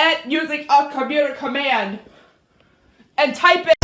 At using a computer command and type it